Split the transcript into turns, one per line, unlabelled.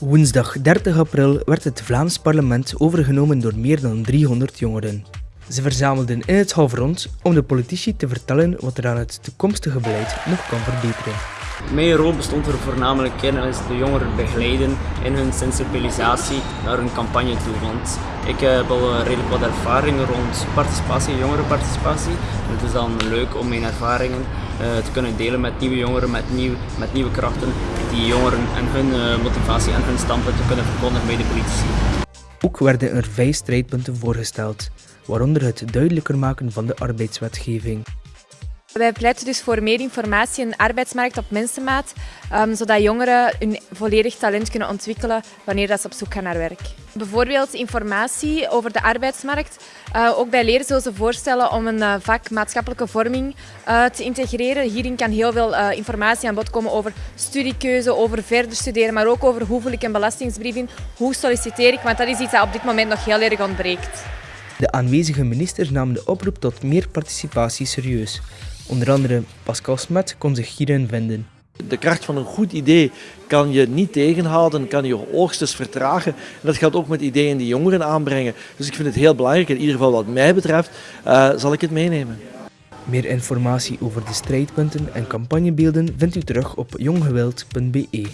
Woensdag 30 april werd het Vlaams parlement overgenomen door meer dan 300 jongeren. Ze verzamelden in het halfrond om de politici te vertellen wat er aan het toekomstige beleid nog kan verbeteren.
Mijn rol bestond er voornamelijk in is de jongeren begeleiden in hun sensibilisatie naar hun campagne toe. Want ik heb al redelijk wat ervaringen rond participatie, jongerenparticipatie. Het is dan leuk om mijn ervaringen uh, te kunnen delen met nieuwe jongeren, met, nieuw, met nieuwe krachten, die jongeren en hun uh, motivatie en hun standpunt te kunnen verkondigen bij de politici.
Ook werden er vijf strijdpunten voorgesteld, waaronder het duidelijker maken van de arbeidswetgeving.
Wij pleiten dus voor meer informatie in de arbeidsmarkt op mensenmaat, um, zodat jongeren hun volledig talent kunnen ontwikkelen wanneer dat ze op zoek gaan naar werk. Bijvoorbeeld informatie over de arbeidsmarkt. Uh, ook bij leren zullen ze voorstellen om een uh, vak maatschappelijke vorming uh, te integreren. Hierin kan heel veel informatie aan bod komen over studiekeuze, over verder studeren, maar ook over hoe vul ik een belastingsbrief in, hoe solliciteer ik, want dat is iets dat op dit moment nog heel erg ontbreekt.
De aanwezige ministers namen de oproep tot meer participatie serieus. Onder andere Pascal Smet kon zich hierin vinden.
De kracht van een goed idee kan je niet tegenhouden, kan je oogstens vertragen. En dat geldt ook met ideeën die jongeren aanbrengen. Dus ik vind het heel belangrijk, in ieder geval wat mij betreft, uh, zal ik het meenemen.
Meer informatie over de strijdpunten en campagnebeelden vindt u terug op jonggewild.be.